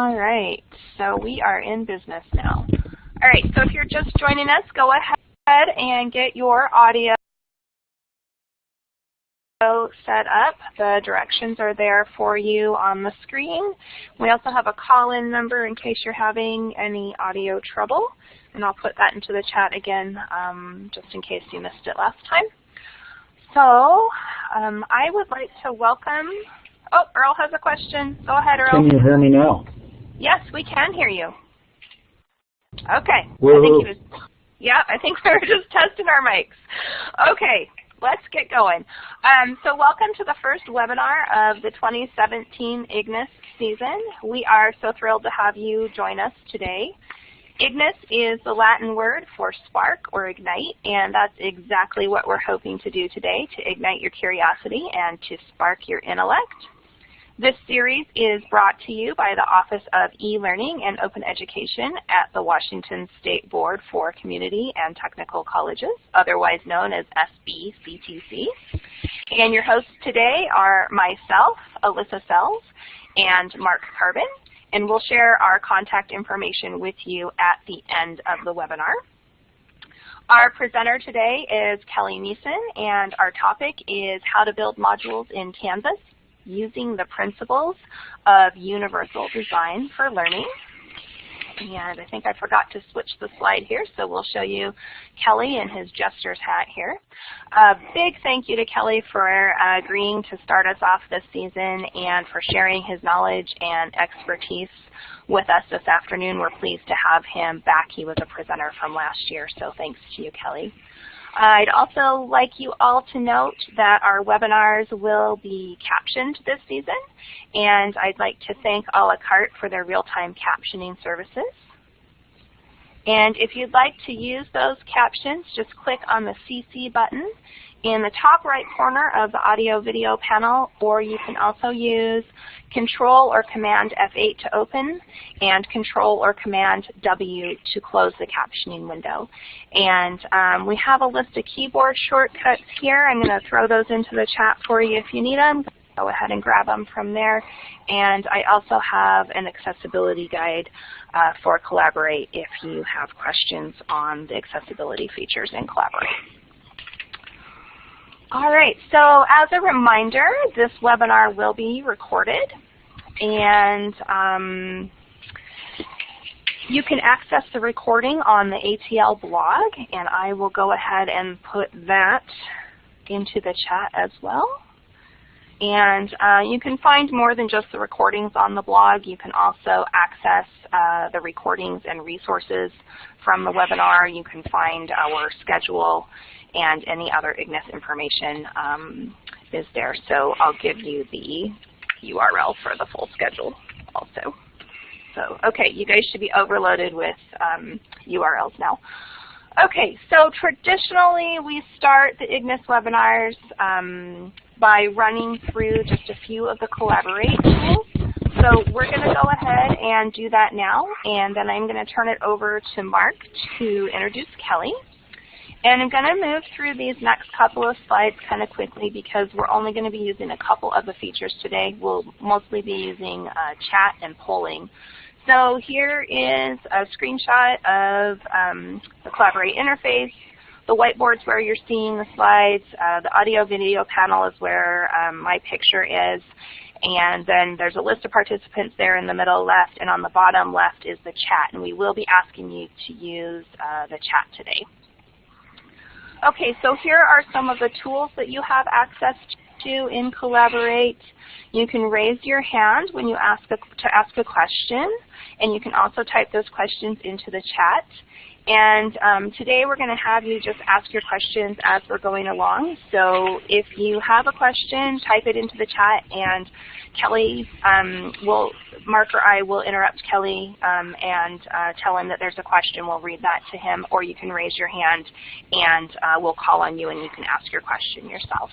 All right, so we are in business now. All right, so if you're just joining us, go ahead and get your audio set up. The directions are there for you on the screen. We also have a call-in number in case you're having any audio trouble, and I'll put that into the chat again um, just in case you missed it last time. So um, I would like to welcome, oh, Earl has a question. Go ahead, Earl. Can you hear me now? Yes, we can hear you. Okay. I think was, yeah, I think we were just testing our mics. Okay, let's get going. Um, so welcome to the first webinar of the 2017 IGNIS season. We are so thrilled to have you join us today. Ignis is the Latin word for spark or ignite, and that's exactly what we're hoping to do today, to ignite your curiosity and to spark your intellect. This series is brought to you by the Office of E-Learning and Open Education at the Washington State Board for Community and Technical Colleges, otherwise known as SBCTC. And your hosts today are myself, Alyssa Sells, and Mark Carbon, and we'll share our contact information with you at the end of the webinar. Our presenter today is Kelly Neeson, and our topic is how to build modules in Canvas using the principles of universal design for learning. And I think I forgot to switch the slide here, so we'll show you Kelly in his jester's hat here. A big thank you to Kelly for uh, agreeing to start us off this season and for sharing his knowledge and expertise with us this afternoon. We're pleased to have him back. He was a presenter from last year, so thanks to you, Kelly. I'd also like you all to note that our webinars will be captioned this season, and I'd like to thank a la carte for their real-time captioning services. And if you'd like to use those captions, just click on the CC button in the top right corner of the audio video panel, or you can also use Control or Command F8 to open and Control or Command W to close the captioning window. And um, we have a list of keyboard shortcuts here. I'm going to throw those into the chat for you if you need them. Go ahead and grab them from there. And I also have an accessibility guide uh, for Collaborate if you have questions on the accessibility features in Collaborate. All right, so as a reminder, this webinar will be recorded and um, you can access the recording on the ATL blog and I will go ahead and put that into the chat as well. And uh, you can find more than just the recordings on the blog. You can also access uh, the recordings and resources from the webinar. You can find our schedule and any other IGNIS information um, is there. So I'll give you the URL for the full schedule also. So, okay, you guys should be overloaded with um, URLs now. Okay, so traditionally we start the IGNIS webinars um, by running through just a few of the Collaborate tools. So we're going to go ahead and do that now, and then I'm going to turn it over to Mark to introduce Kelly. And I'm going to move through these next couple of slides kind of quickly because we're only going to be using a couple of the features today. We'll mostly be using uh, chat and polling. So here is a screenshot of um, the Collaborate interface. The whiteboard's where you're seeing the slides. Uh, the audio video panel is where um, my picture is. And then there's a list of participants there in the middle left, and on the bottom left is the chat. And we will be asking you to use uh, the chat today. Okay, so here are some of the tools that you have access to in Collaborate. You can raise your hand when you ask a, to ask a question, and you can also type those questions into the chat. And um, today we're going to have you just ask your questions as we're going along. So if you have a question, type it into the chat, and Kelly um, will, Mark or I will interrupt Kelly um, and uh, tell him that there's a question. We'll read that to him, or you can raise your hand and uh, we'll call on you and you can ask your question yourself.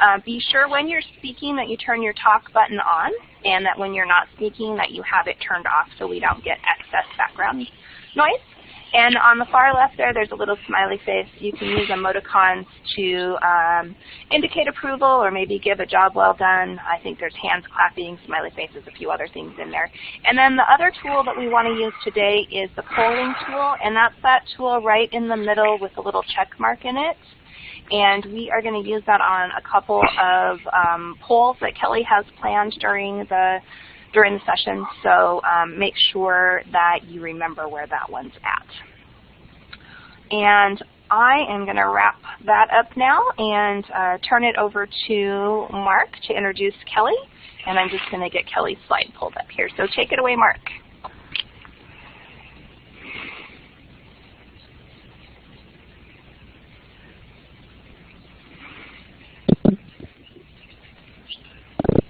Uh, be sure when you're speaking that you turn your talk button on and that when you're not speaking that you have it turned off so we don't get excess background noise. And on the far left there, there's a little smiley face. You can use emoticons to um, indicate approval or maybe give a job well done. I think there's hands clapping, smiley faces, a few other things in there. And then the other tool that we want to use today is the polling tool, and that's that tool right in the middle with a little check mark in it. And we are going to use that on a couple of um, polls that Kelly has planned during the during the session. So um, make sure that you remember where that one's at. And I am going to wrap that up now and uh, turn it over to Mark to introduce Kelly. And I'm just going to get Kelly's slide pulled up here. So take it away, Mark.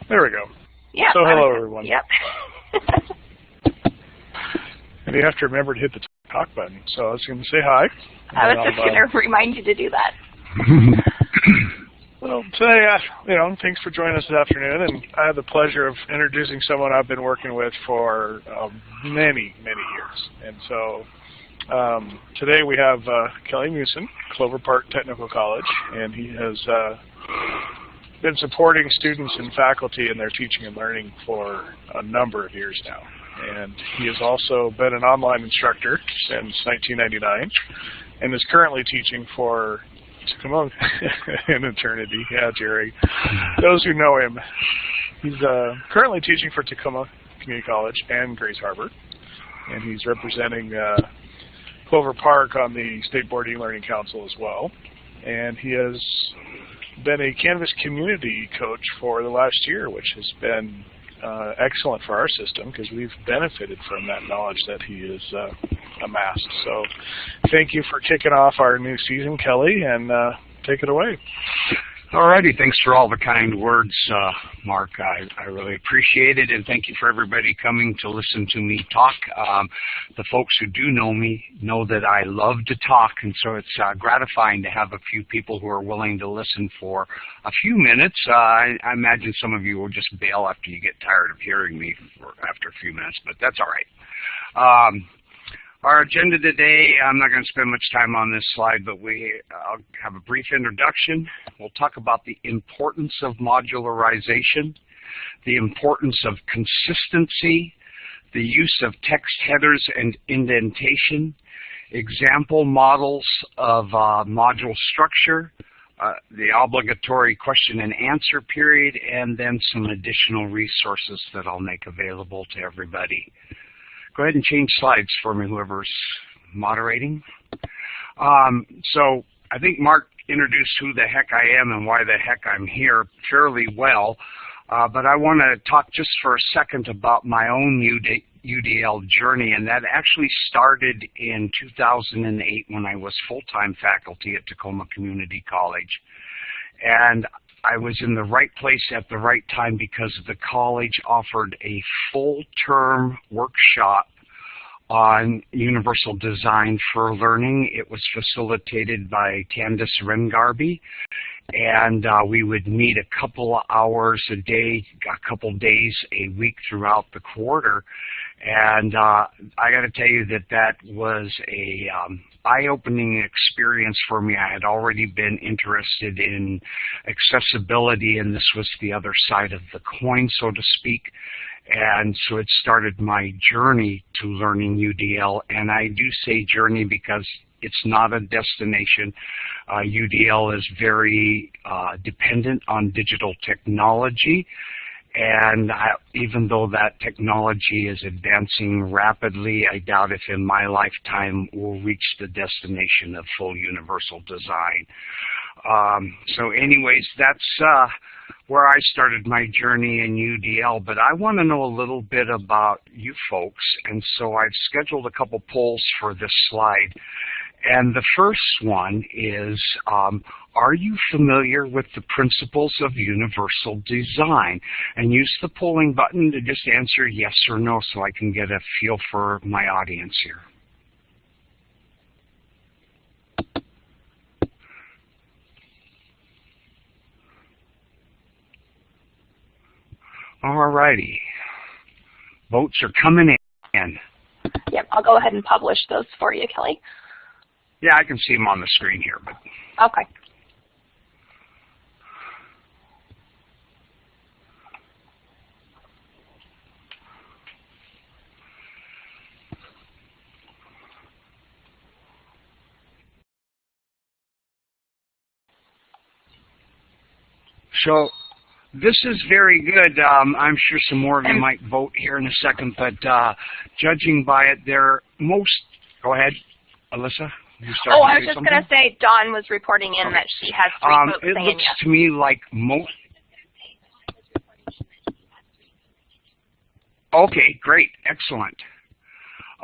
There we go. Yeah. So hello, everyone. Yep. and you have to remember to hit the talk button. So I was going to say hi. I was just going to remind you to do that. well, today, uh, you know, thanks for joining us this afternoon, and I have the pleasure of introducing someone I've been working with for um, many, many years. And so um, today we have uh, Kelly Musin, Clover Park Technical College, and he has uh, been supporting students and faculty in their teaching and learning for a number of years now. And he has also been an online instructor since 1999 and is currently teaching for Tacoma an eternity. Yeah, Jerry. Those who know him, he's uh, currently teaching for Tacoma Community College and Grays Harbor, and he's representing uh, Clover Park on the State Board E-Learning Council as well. And he has been a Canvas community coach for the last year, which has been uh, excellent for our system because we've benefited from that knowledge that he has uh, amassed. So thank you for kicking off our new season, Kelly, and uh, take it away. Alrighty, thanks for all the kind words, uh, Mark. I, I really appreciate it, and thank you for everybody coming to listen to me talk. Um, the folks who do know me know that I love to talk, and so it's uh, gratifying to have a few people who are willing to listen for a few minutes. Uh, I, I, imagine some of you will just bail after you get tired of hearing me for, after a few minutes, but that's all right. Um, our agenda today, I'm not going to spend much time on this slide, but we I'll have a brief introduction. We'll talk about the importance of modularization, the importance of consistency, the use of text headers and indentation, example models of uh, module structure, uh, the obligatory question and answer period, and then some additional resources that I'll make available to everybody. Go ahead and change slides for me, whoever's moderating. Um, so I think Mark introduced who the heck I am and why the heck I'm here fairly well. Uh, but I want to talk just for a second about my own UD, UDL journey, and that actually started in 2008 when I was full-time faculty at Tacoma Community College. And I was in the right place at the right time because the college offered a full-term workshop on universal design for learning. It was facilitated by Candice Rengarby, and uh, we would meet a couple hours a day, a couple days a week throughout the quarter. And uh, I got to tell you that that was a um, eye-opening experience for me. I had already been interested in accessibility, and this was the other side of the coin, so to speak. And so it started my journey to learning UDL. And I do say journey because it's not a destination. Uh, UDL is very uh, dependent on digital technology. And I, even though that technology is advancing rapidly, I doubt if in my lifetime we'll reach the destination of full universal design. Um, so anyways, that's uh, where I started my journey in UDL, but I want to know a little bit about you folks, and so I've scheduled a couple polls for this slide. And the first one is, um, are you familiar with the principles of universal design? And use the polling button to just answer yes or no so I can get a feel for my audience here. All righty. Votes are coming in. Yep, I'll go ahead and publish those for you, Kelly. Yeah, I can see them on the screen here. but Okay. So this is very good. Um, I'm sure some more of you might vote here in a second, but uh, judging by it, they're most. Go ahead, Alyssa. Oh, I was just going to say Dawn was reporting in okay. that she has three um, votes It looks yes. to me like most. Okay, great, excellent.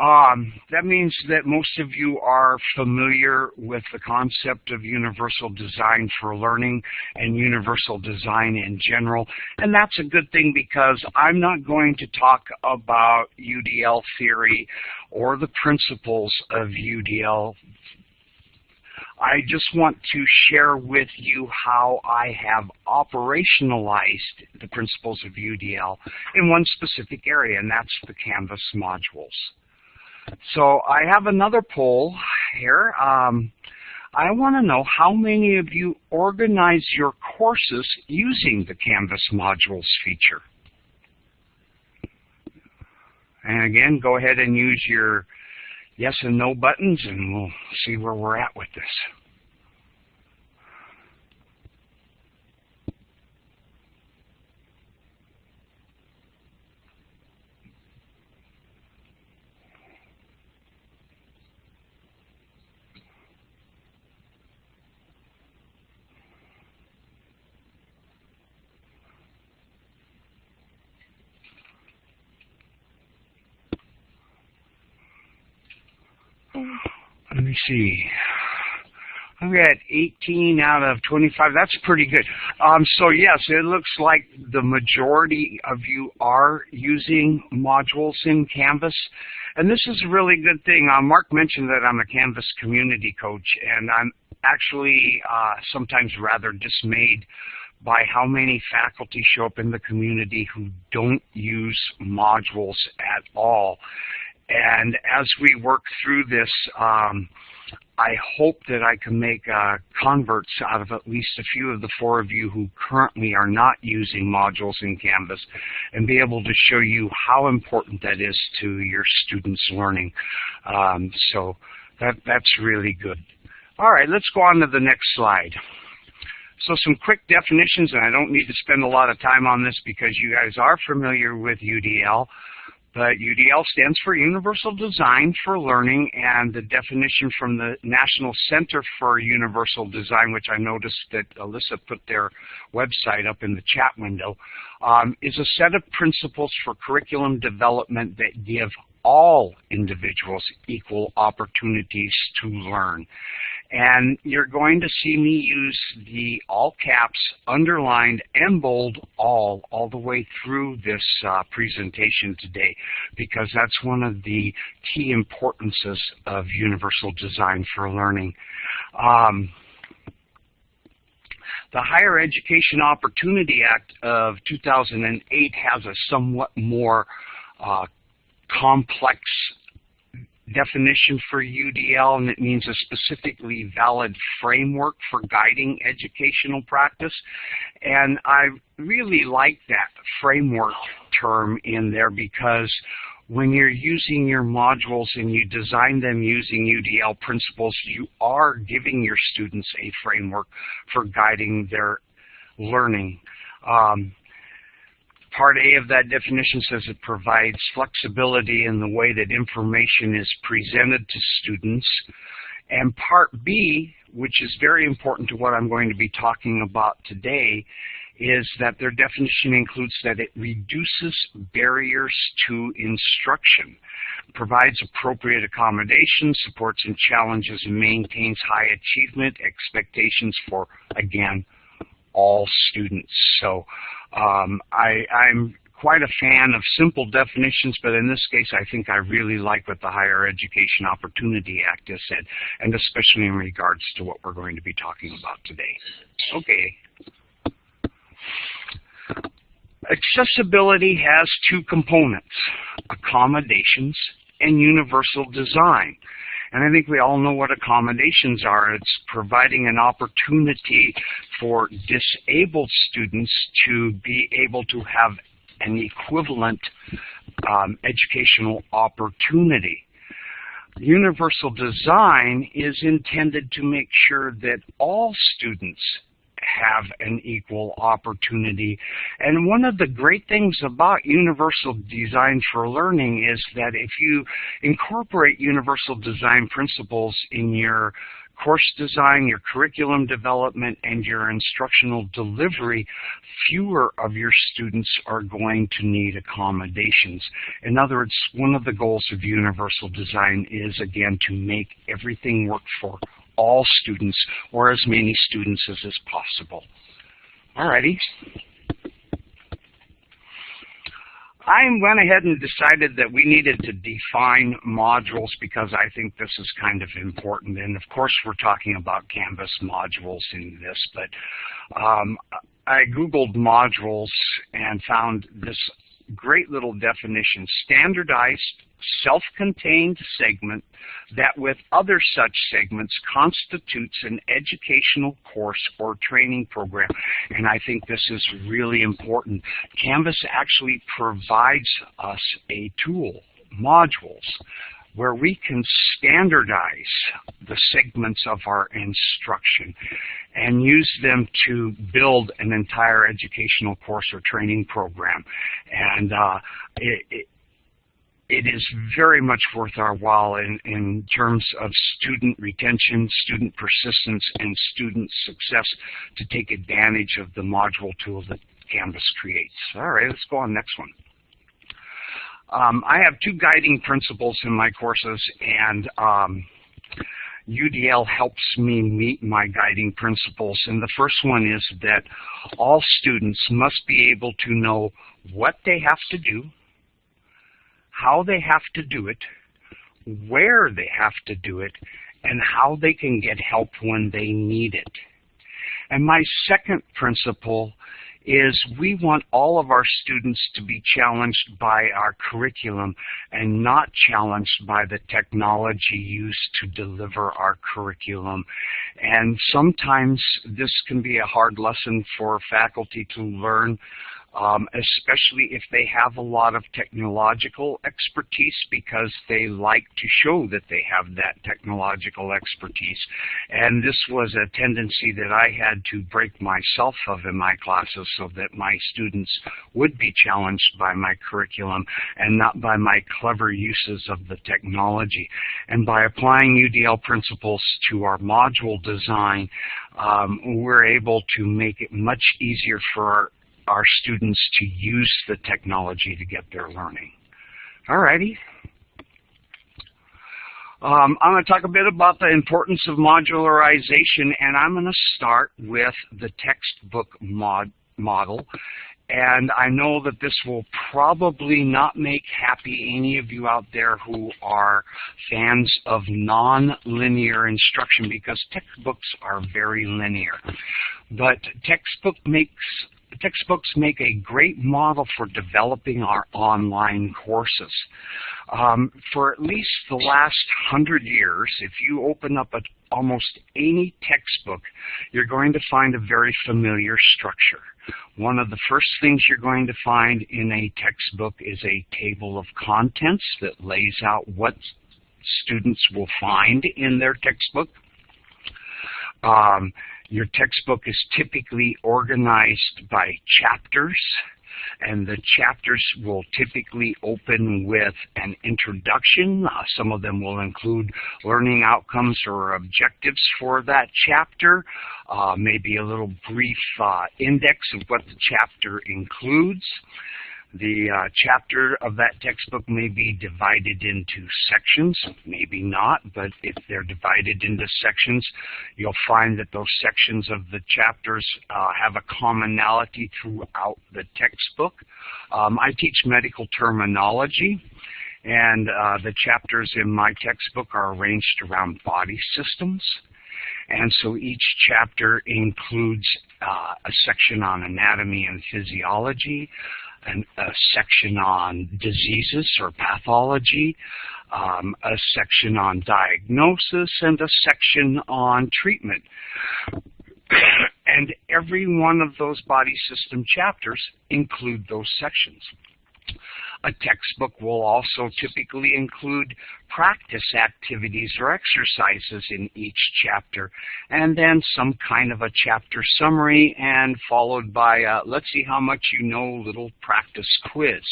Um, that means that most of you are familiar with the concept of universal design for learning and universal design in general. And that's a good thing because I'm not going to talk about UDL theory or the principles of UDL I just want to share with you how I have operationalized the principles of UDL in one specific area, and that's the Canvas modules. So I have another poll here. Um, I want to know how many of you organize your courses using the Canvas modules feature. And again, go ahead and use your yes and no buttons and we'll see where we're at with this. Let me see. I've got 18 out of 25. That's pretty good. Um, so yes, it looks like the majority of you are using modules in Canvas. And this is a really good thing. Uh, Mark mentioned that I'm a Canvas community coach, and I'm actually uh, sometimes rather dismayed by how many faculty show up in the community who don't use modules at all. And as we work through this, um, I hope that I can make uh, converts out of at least a few of the four of you who currently are not using modules in Canvas and be able to show you how important that is to your students' learning. Um, so that, that's really good. All right, let's go on to the next slide. So some quick definitions, and I don't need to spend a lot of time on this because you guys are familiar with UDL. But UDL stands for Universal Design for Learning, and the definition from the National Center for Universal Design, which I noticed that Alyssa put their website up in the chat window, um, is a set of principles for curriculum development that give all individuals equal opportunities to learn. And you're going to see me use the all caps, underlined, and bold all, all the way through this uh, presentation today, because that's one of the key importances of universal design for learning. Um, the Higher Education Opportunity Act of 2008 has a somewhat more uh, complex definition for UDL, and it means a specifically valid framework for guiding educational practice. And I really like that framework term in there because when you're using your modules and you design them using UDL principles, you are giving your students a framework for guiding their learning. Um, Part A of that definition says it provides flexibility in the way that information is presented to students. And Part B, which is very important to what I'm going to be talking about today, is that their definition includes that it reduces barriers to instruction, provides appropriate accommodations, supports and challenges, and maintains high achievement expectations for, again, all students. So um, I, I'm quite a fan of simple definitions, but in this case, I think I really like what the Higher Education Opportunity Act has said, and especially in regards to what we're going to be talking about today. Okay. Accessibility has two components, accommodations and universal design. And I think we all know what accommodations are. It's providing an opportunity for disabled students to be able to have an equivalent um, educational opportunity. Universal design is intended to make sure that all students have an equal opportunity. And one of the great things about universal design for learning is that if you incorporate universal design principles in your course design, your curriculum development, and your instructional delivery, fewer of your students are going to need accommodations. In other words, one of the goals of universal design is, again, to make everything work for all students or as many students as is possible. Alrighty. I went ahead and decided that we needed to define modules because I think this is kind of important. And of course, we're talking about Canvas modules in this, but um, I Googled modules and found this great little definition, standardized self-contained segment that with other such segments constitutes an educational course or training program. And I think this is really important. Canvas actually provides us a tool, modules, where we can standardize the segments of our instruction and use them to build an entire educational course or training program. And uh, it, it, it is very much worth our while in, in terms of student retention, student persistence, and student success to take advantage of the module tool that Canvas creates. All right, let's go on next one. Um, I have two guiding principles in my courses, and um, UDL helps me meet my guiding principles. And the first one is that all students must be able to know what they have to do, how they have to do it, where they have to do it, and how they can get help when they need it. And my second principle is we want all of our students to be challenged by our curriculum and not challenged by the technology used to deliver our curriculum. And sometimes this can be a hard lesson for faculty to learn um, especially if they have a lot of technological expertise because they like to show that they have that technological expertise. And this was a tendency that I had to break myself of in my classes so that my students would be challenged by my curriculum and not by my clever uses of the technology. And by applying UDL principles to our module design, um, we're able to make it much easier for our our students to use the technology to get their learning. Alrighty. Um, I'm going to talk a bit about the importance of modularization, and I'm going to start with the textbook mod model. And I know that this will probably not make happy any of you out there who are fans of non-linear instruction because textbooks are very linear. But textbook makes textbooks make a great model for developing our online courses. Um, for at least the last hundred years, if you open up a, almost any textbook, you're going to find a very familiar structure. One of the first things you're going to find in a textbook is a table of contents that lays out what students will find in their textbook. Um, your textbook is typically organized by chapters, and the chapters will typically open with an introduction. Uh, some of them will include learning outcomes or objectives for that chapter, uh, maybe a little brief uh, index of what the chapter includes. The uh, chapter of that textbook may be divided into sections, maybe not, but if they're divided into sections, you'll find that those sections of the chapters uh, have a commonality throughout the textbook. Um, I teach medical terminology, and uh, the chapters in my textbook are arranged around body systems. And so each chapter includes uh, a section on anatomy and physiology, an, a section on diseases or pathology, um, a section on diagnosis, and a section on treatment. and every one of those body system chapters include those sections. A textbook will also typically include practice activities or exercises in each chapter, and then some kind of a chapter summary, and followed by a, let's see how much you know little practice quiz.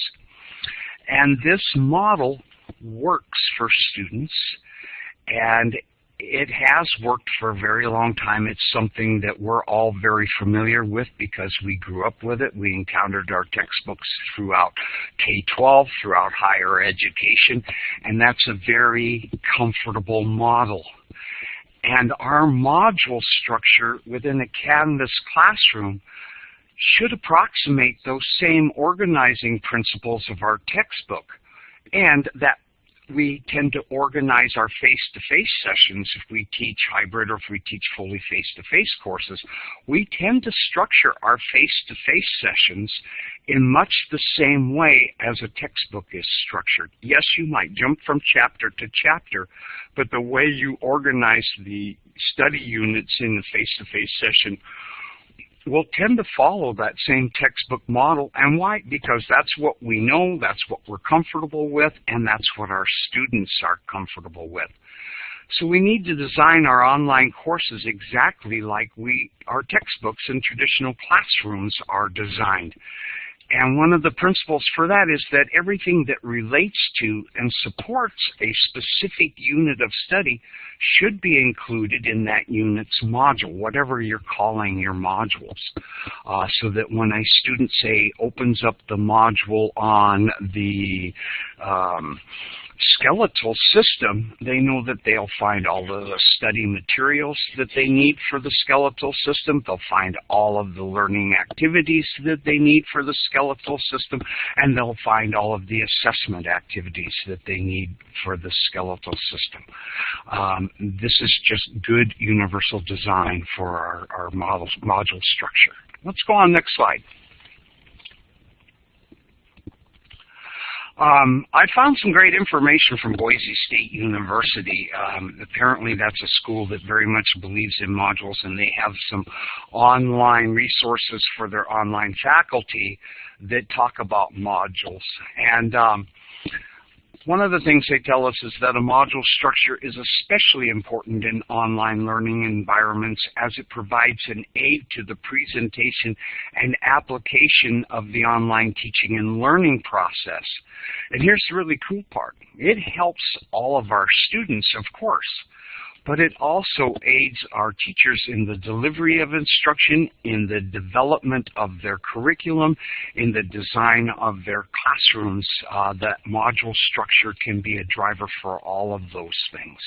And this model works for students, and it has worked for a very long time. It's something that we're all very familiar with because we grew up with it. We encountered our textbooks throughout K-12, throughout higher education, and that's a very comfortable model. And our module structure within a Canvas classroom should approximate those same organizing principles of our textbook. And that we tend to organize our face-to-face -face sessions if we teach hybrid or if we teach fully face-to-face -face courses. We tend to structure our face-to-face -face sessions in much the same way as a textbook is structured. Yes, you might jump from chapter to chapter, but the way you organize the study units in the face-to-face -face session will tend to follow that same textbook model. And why? Because that's what we know, that's what we're comfortable with, and that's what our students are comfortable with. So we need to design our online courses exactly like we our textbooks in traditional classrooms are designed. And one of the principles for that is that everything that relates to and supports a specific unit of study should be included in that unit's module, whatever you're calling your modules. Uh, so that when a student, say, opens up the module on the um, skeletal system, they know that they'll find all of the study materials that they need for the skeletal system. They'll find all of the learning activities that they need for the skeletal system, and they'll find all of the assessment activities that they need for the skeletal system. Um, this is just good universal design for our, our module structure. Let's go on next slide. Um, I found some great information from Boise State University. Um, apparently that's a school that very much believes in modules and they have some online resources for their online faculty that talk about modules. And um, one of the things they tell us is that a module structure is especially important in online learning environments as it provides an aid to the presentation and application of the online teaching and learning process. And here's the really cool part. It helps all of our students, of course, but it also aids our teachers in the delivery of instruction, in the development of their curriculum, in the design of their classrooms. Uh, that module structure can be a driver for all of those things.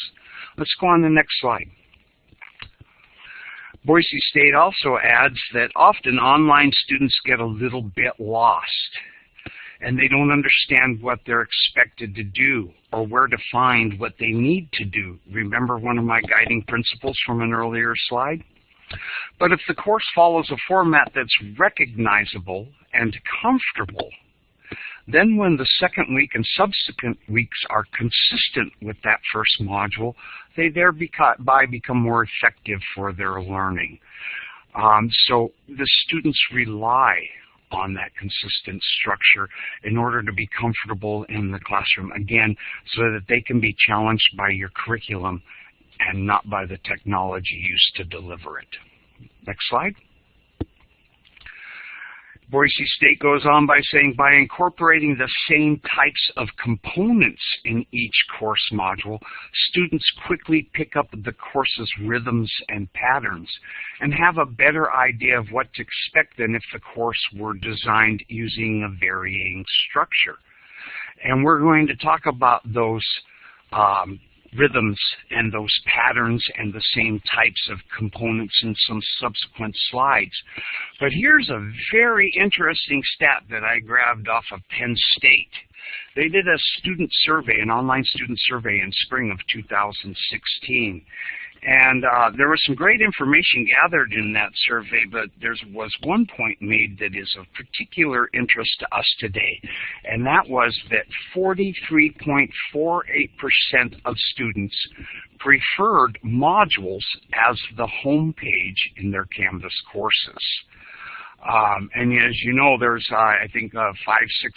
Let's go on to the next slide. Boise State also adds that often online students get a little bit lost and they don't understand what they're expected to do or where to find what they need to do. Remember one of my guiding principles from an earlier slide? But if the course follows a format that's recognizable and comfortable, then when the second week and subsequent weeks are consistent with that first module, they thereby become more effective for their learning. Um, so the students rely on that consistent structure in order to be comfortable in the classroom, again, so that they can be challenged by your curriculum and not by the technology used to deliver it. Next slide. Boise State goes on by saying by incorporating the same types of components in each course module, students quickly pick up the course's rhythms and patterns and have a better idea of what to expect than if the course were designed using a varying structure. And we're going to talk about those um, rhythms and those patterns and the same types of components in some subsequent slides. But here's a very interesting stat that I grabbed off of Penn State. They did a student survey, an online student survey in spring of 2016. And uh, there was some great information gathered in that survey, but there was one point made that is of particular interest to us today, and that was that 43.48% of students preferred modules as the home page in their Canvas courses. Um, and as you know, there's, uh, I think, uh, five, six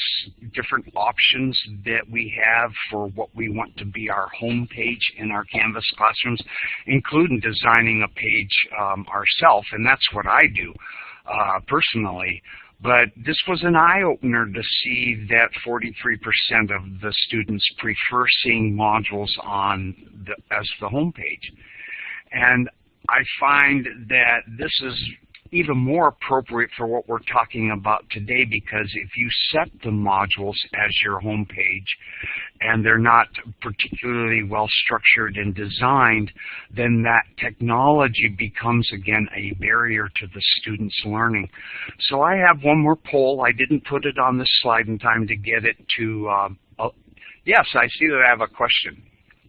different options that we have for what we want to be our home page in our Canvas classrooms, including designing a page um, ourselves, and that's what I do uh, personally. But this was an eye-opener to see that 43% of the students prefer seeing modules on the, as the home page. And I find that this is even more appropriate for what we're talking about today because if you set the modules as your home page and they're not particularly well structured and designed, then that technology becomes again a barrier to the student's learning. So I have one more poll. I didn't put it on this slide in time to get it to, uh, uh, yes, I see that I have a question.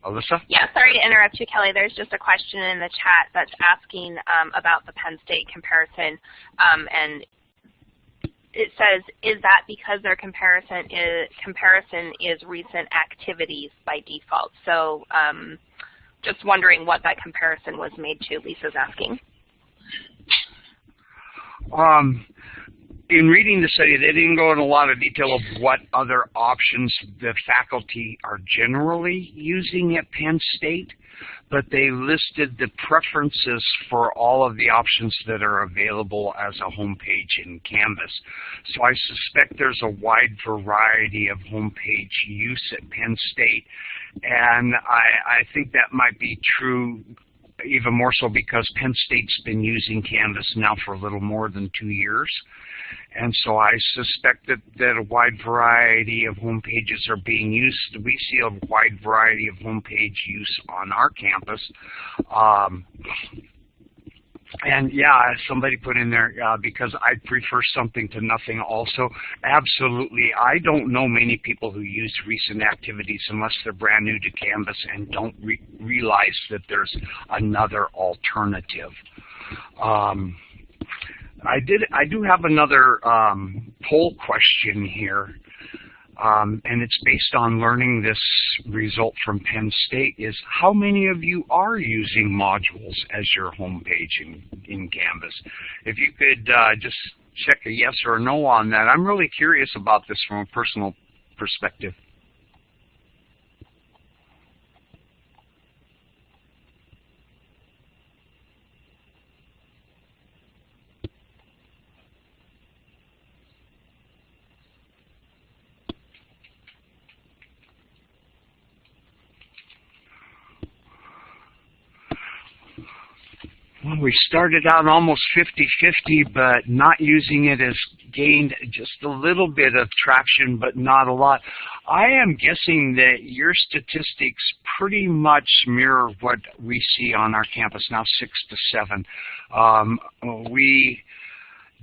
Alyssa? Yeah, sorry to interrupt you, Kelly. There's just a question in the chat that's asking um, about the Penn State comparison, um, and it says, is that because their comparison is, comparison is recent activities by default? So um, just wondering what that comparison was made to, Lisa's asking. Um, in reading the study, they didn't go in a lot of detail of what other options the faculty are generally using at Penn State, but they listed the preferences for all of the options that are available as a homepage in Canvas. So I suspect there's a wide variety of homepage use at Penn State, and I, I think that might be true even more so because Penn State's been using Canvas now for a little more than two years. And so I suspect that, that a wide variety of home pages are being used. We see a wide variety of home page use on our campus. Um, and yeah, somebody put in there, uh, because I prefer something to nothing also. Absolutely. I don't know many people who use recent activities unless they're brand new to Canvas and don't re realize that there's another alternative. Um, I did. I do have another um, poll question here, um, and it's based on learning this result from Penn State. Is how many of you are using modules as your home page in, in Canvas? If you could uh, just check a yes or a no on that. I'm really curious about this from a personal perspective. We started out almost 50-50, but not using it has gained just a little bit of traction, but not a lot. I am guessing that your statistics pretty much mirror what we see on our campus now, six to seven. Um, we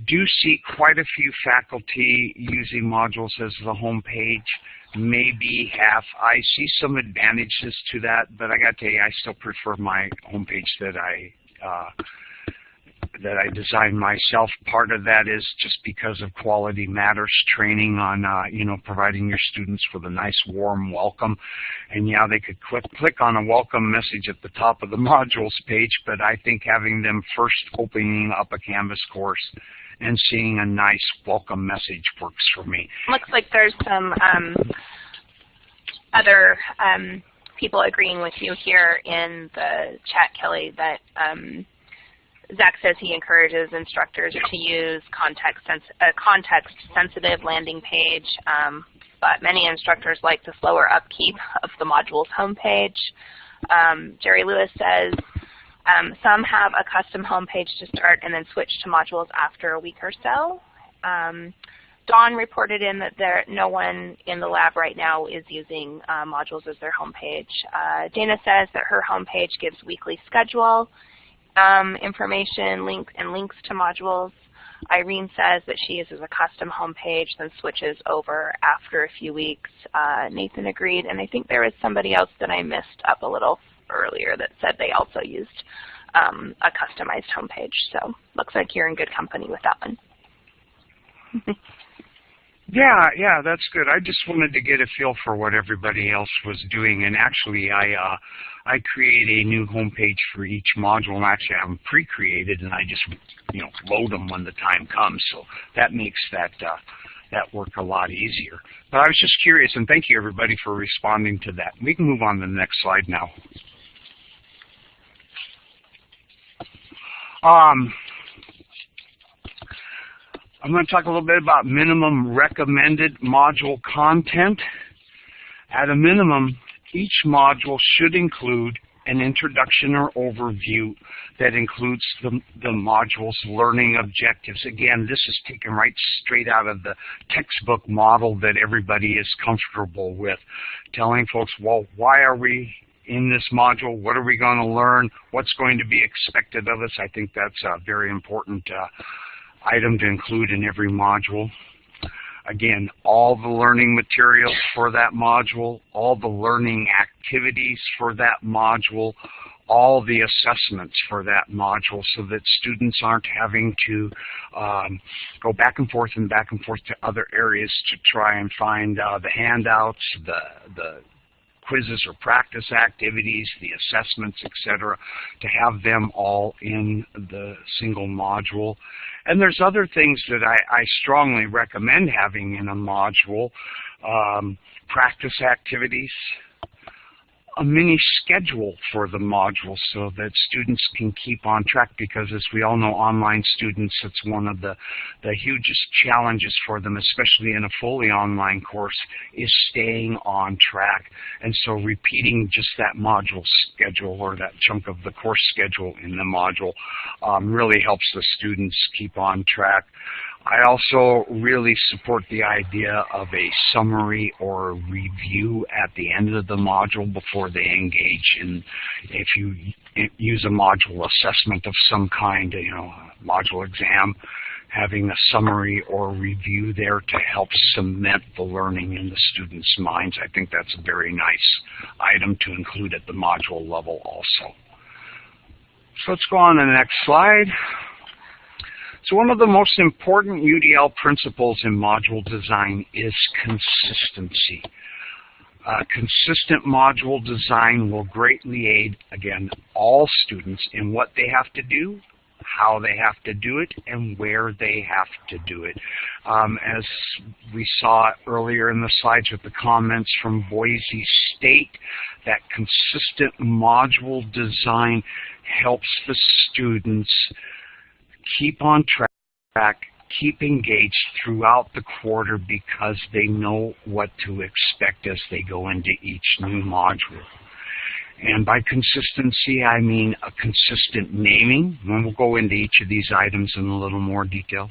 do see quite a few faculty using modules as the home page, maybe half. I see some advantages to that, but I got to tell you, I still prefer my homepage that I uh, that I designed myself. Part of that is just because of Quality Matters training on, uh, you know, providing your students with a nice warm welcome. And yeah, they could click, click on a welcome message at the top of the modules page, but I think having them first opening up a Canvas course and seeing a nice welcome message works for me. Looks like there's some um, other um, people agreeing with you here in the chat, Kelly, that um, Zach says he encourages instructors to use context a context sensitive landing page, um, but many instructors like the slower upkeep of the module's homepage. Um, Jerry Lewis says um, some have a custom homepage to start and then switch to modules after a week or so. Um, Dawn reported in that there no one in the lab right now is using uh, modules as their homepage. Uh, Dana says that her homepage gives weekly schedule um, information, links, and links to modules. Irene says that she uses a custom homepage, then switches over after a few weeks. Uh, Nathan agreed, and I think there was somebody else that I missed up a little earlier that said they also used um, a customized homepage. So looks like you're in good company with that one. yeah, yeah, that's good. I just wanted to get a feel for what everybody else was doing, and actually, I uh, I create a new homepage for each module, and actually, I'm pre-created, and I just you know load them when the time comes. So that makes that uh, that work a lot easier. But I was just curious, and thank you everybody for responding to that. We can move on to the next slide now. Um, I'm going to talk a little bit about minimum recommended module content. At a minimum, each module should include an introduction or overview that includes the, the module's learning objectives. Again, this is taken right straight out of the textbook model that everybody is comfortable with, telling folks, well, why are we in this module? What are we going to learn? What's going to be expected of us? I think that's a very important uh, item to include in every module. Again, all the learning materials for that module, all the learning activities for that module, all the assessments for that module so that students aren't having to um, go back and forth and back and forth to other areas to try and find uh, the handouts, the, the quizzes or practice activities, the assessments, etc., to have them all in the single module. And there's other things that I, I strongly recommend having in a module. Um, practice activities, a mini schedule for the module so that students can keep on track because as we all know online students it's one of the the hugest challenges for them especially in a fully online course is staying on track. And so repeating just that module schedule or that chunk of the course schedule in the module um, really helps the students keep on track I also really support the idea of a summary or review at the end of the module before they engage in, if you use a module assessment of some kind, you know, module exam, having a summary or review there to help cement the learning in the students' minds. I think that's a very nice item to include at the module level also. So let's go on to the next slide. So one of the most important UDL principles in module design is consistency. Uh, consistent module design will greatly aid, again, all students in what they have to do, how they have to do it, and where they have to do it. Um, as we saw earlier in the slides with the comments from Boise State, that consistent module design helps the students keep on track, keep engaged throughout the quarter because they know what to expect as they go into each new module. And by consistency, I mean a consistent naming, and we'll go into each of these items in a little more detail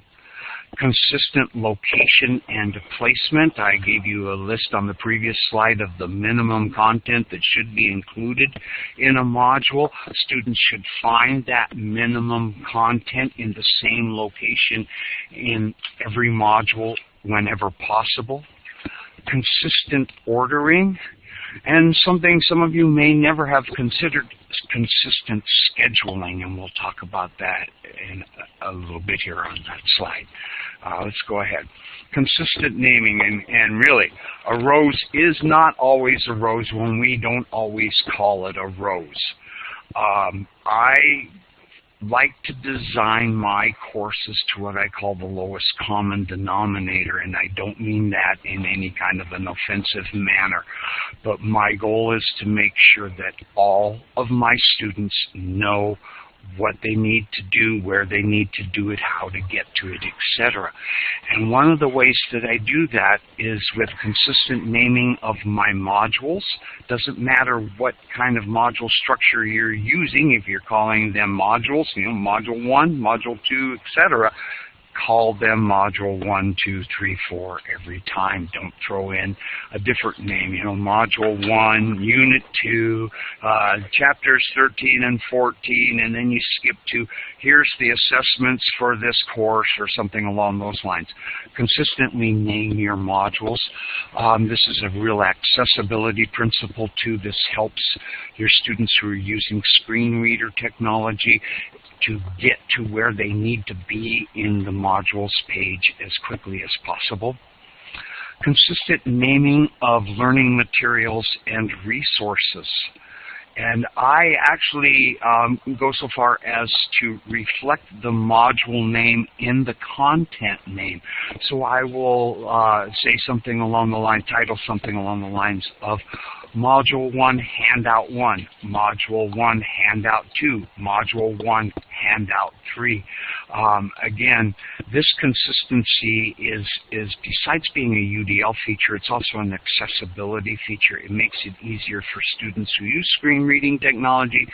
consistent location and placement. I gave you a list on the previous slide of the minimum content that should be included in a module. Students should find that minimum content in the same location in every module whenever possible. Consistent ordering and something some of you may never have considered consistent scheduling, and we'll talk about that in a, little bit here on that slide. Uh, let's go ahead. Consistent naming, and, and really, a rose is not always a rose when we don't always call it a rose. Um, I like to design my courses to what I call the lowest common denominator, and I don't mean that in any kind of an offensive manner. But my goal is to make sure that all of my students know what they need to do, where they need to do it, how to get to it, etc. And one of the ways that I do that is with consistent naming of my modules. Doesn't matter what kind of module structure you're using, if you're calling them modules, you know, module 1, module 2, etc. call them Module 1, 2, 3, 4 every time. Don't throw in a different name. You know, Module 1, Unit 2, uh, Chapters 13 and 14, and then you skip to here's the assessments for this course or something along those lines. Consistently name your modules. Um, this is a real accessibility principle too. This helps your students who are using screen reader technology to get to where they need to be in the modules page as quickly as possible. Consistent naming of learning materials and resources. And I actually um, go so far as to reflect the module name in the content name. So I will uh, say something along the line, title something along the lines of Module 1, Handout 1, Module 1, Handout 2, Module 1, Handout 3. Um, again, this consistency is, is, besides being a UDL feature, it's also an accessibility feature. It makes it easier for students who use screen reading technology,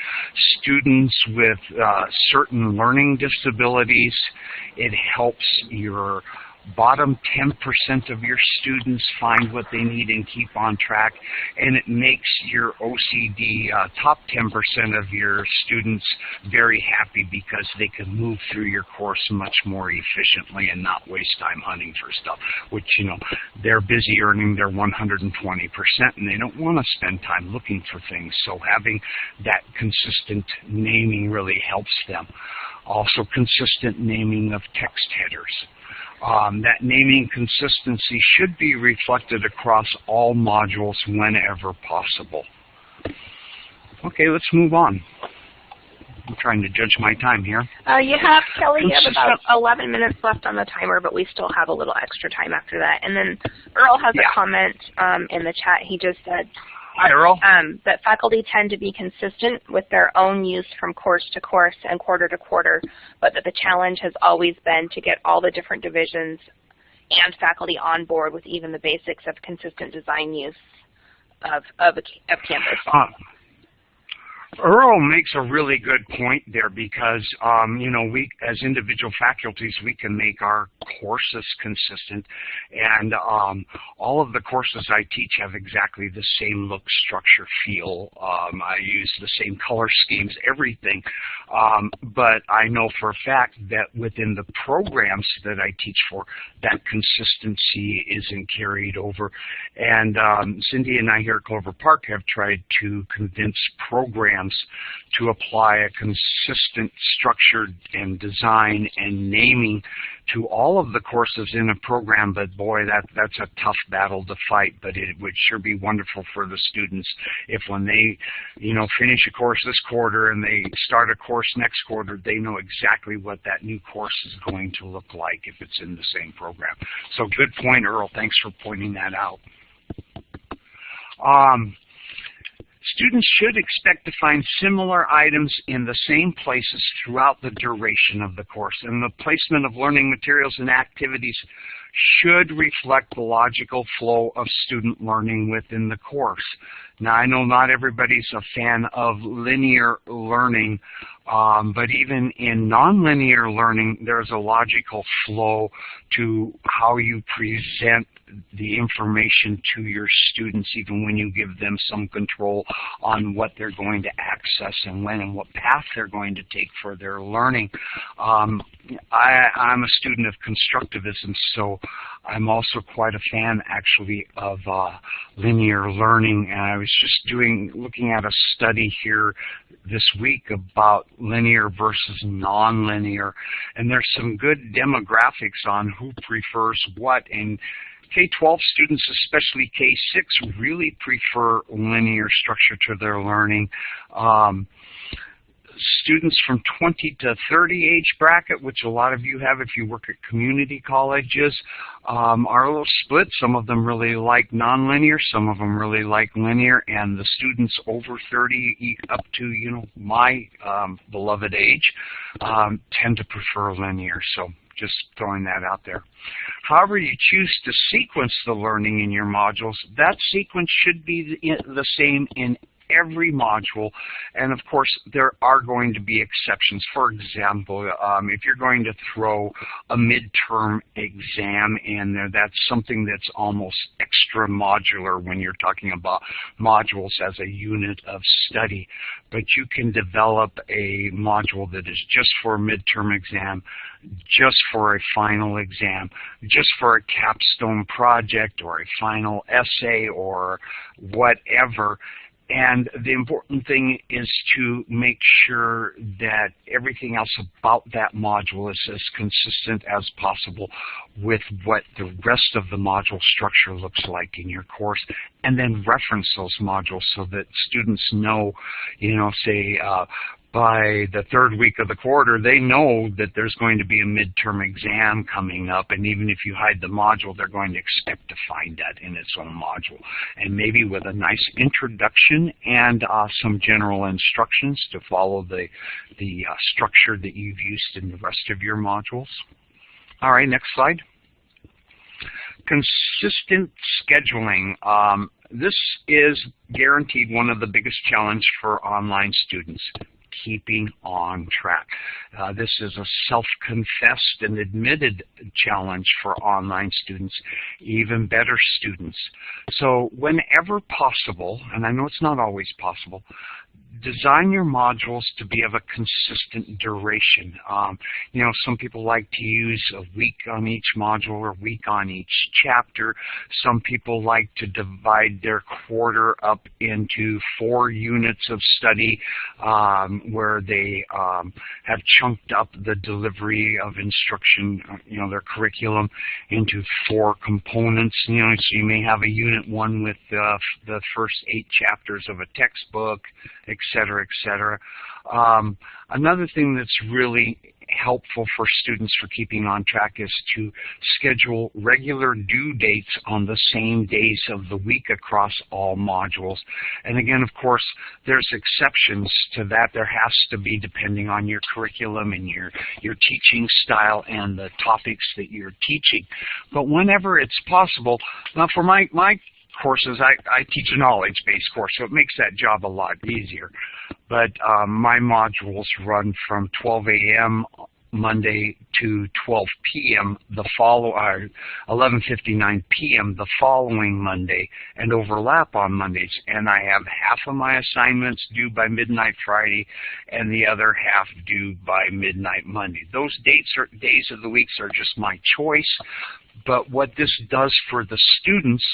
students with uh, certain learning disabilities. It helps your bottom 10% of your students find what they need and keep on track, and it makes your OCD uh, top 10% of your students very happy because they can move through your course much more efficiently and not waste time hunting for stuff, which, you know, they're busy earning their 120% and they don't want to spend time looking for things, so having that consistent naming really helps them. Also consistent naming of text headers. Um, that naming consistency should be reflected across all modules whenever possible. Okay, let's move on. I'm trying to judge my time here. Uh, you have, Kelly, you have about 11 minutes left on the timer, but we still have a little extra time after that. And then Earl has yeah. a comment um, in the chat. He just said, Hi, Earl. Um, that faculty tend to be consistent with their own use from course to course and quarter to quarter, but that the challenge has always been to get all the different divisions and faculty on board with even the basics of consistent design use of, of, of Canvas. Earl makes a really good point there because, um, you know, we as individual faculties, we can make our courses consistent. And um, all of the courses I teach have exactly the same look, structure, feel. Um, I use the same color schemes, everything. Um, but I know for a fact that within the programs that I teach for, that consistency isn't carried over. And um, Cindy and I here at Clover Park have tried to convince programs to apply a consistent structure and design and naming to all of the courses in a program, but boy, that, that's a tough battle to fight, but it would sure be wonderful for the students if when they, you know, finish a course this quarter and they start a course next quarter, they know exactly what that new course is going to look like if it's in the same program. So good point, Earl. Thanks for pointing that out. Um, Students should expect to find similar items in the same places throughout the duration of the course, and the placement of learning materials and activities should reflect the logical flow of student learning within the course. Now, I know not everybody's a fan of linear learning, um, but even in nonlinear learning, there's a logical flow to how you present the information to your students, even when you give them some control on what they're going to access and when and what path they're going to take for their learning. Um, I, I'm a student of constructivism, so I'm also quite a fan, actually, of uh, linear learning. And I was just doing, looking at a study here this week about linear versus nonlinear, and there's some good demographics on who prefers what. And K-12 students, especially K-6, really prefer linear structure to their learning. Um, students from 20 to 30 age bracket, which a lot of you have if you work at community colleges, um, are a little split. Some of them really like nonlinear, some of them really like linear, and the students over 30 up to, you know, my um, beloved age um, tend to prefer linear. So just throwing that out there. However you choose to sequence the learning in your modules, that sequence should be the, the same in every module. And of course, there are going to be exceptions. For example, um, if you're going to throw a midterm exam in there, that's something that's almost extra modular when you're talking about modules as a unit of study. But you can develop a module that is just for a midterm exam, just for a final exam, just for a capstone project or a final essay or whatever. And the important thing is to make sure that everything else about that module is as consistent as possible with what the rest of the module structure looks like in your course, and then reference those modules so that students know, you know, say, uh, by the third week of the quarter, they know that there's going to be a midterm exam coming up, and even if you hide the module, they're going to expect to find that in its own module. And maybe with a nice introduction and uh, some general instructions to follow the, the uh, structure that you've used in the rest of your modules. All right, next slide. Consistent scheduling. Um, this is guaranteed one of the biggest challenges for online students keeping on track. Uh, this is a self-confessed and admitted challenge for online students, even better students. So whenever possible, and I know it's not always possible, design your modules to be of a consistent duration. Um, you know, some people like to use a week on each module or a week on each chapter. Some people like to divide their quarter up into four units of study um, where they um, have chunked up the delivery of instruction, you know, their curriculum into four components. You know, so you may have a unit one with uh, the first eight chapters of a textbook, cetera, et cetera. Um, another thing that's really helpful for students for keeping on track is to schedule regular due dates on the same days of the week across all modules. And again, of course, there's exceptions to that. There has to be depending on your curriculum and your, your teaching style and the topics that you're teaching. But whenever it's possible, now for my, my courses, I, I teach a knowledge-based course, so it makes that job a lot easier. But um, my modules run from 12 a.m. Monday to 12 p.m. the follow uh, 11:59 p.m. the following Monday, and overlap on Mondays. And I have half of my assignments due by midnight Friday, and the other half due by midnight Monday. Those dates are days of the weeks are just my choice. But what this does for the students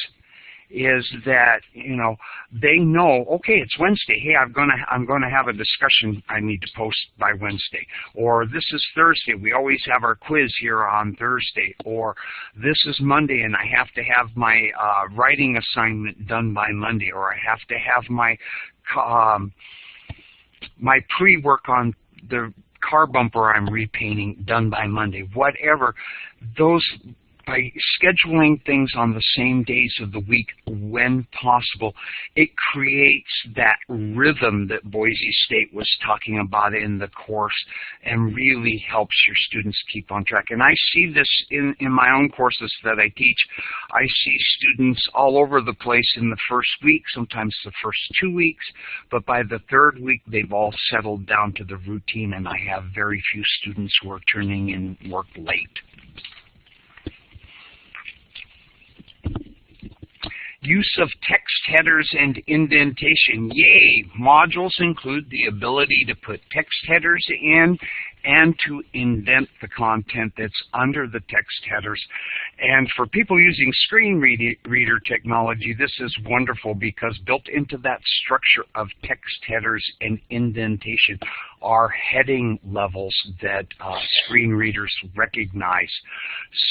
is that you know they know okay it's Wednesday. Hey I'm gonna I'm gonna have a discussion I need to post by Wednesday. Or this is Thursday. We always have our quiz here on Thursday. Or this is Monday and I have to have my uh, writing assignment done by Monday. Or I have to have my um, my pre-work on the car bumper I'm repainting done by Monday. Whatever those by scheduling things on the same days of the week when possible, it creates that rhythm that Boise State was talking about in the course and really helps your students keep on track. And I see this in, in my own courses that I teach. I see students all over the place in the first week, sometimes the first two weeks, but by the third week they've all settled down to the routine and I have very few students who are turning in work late. Use of text headers and indentation. Yay! Modules include the ability to put text headers in and to indent the content that's under the text headers. And for people using screen reader technology, this is wonderful because built into that structure of text headers and indentation are heading levels that uh, screen readers recognize.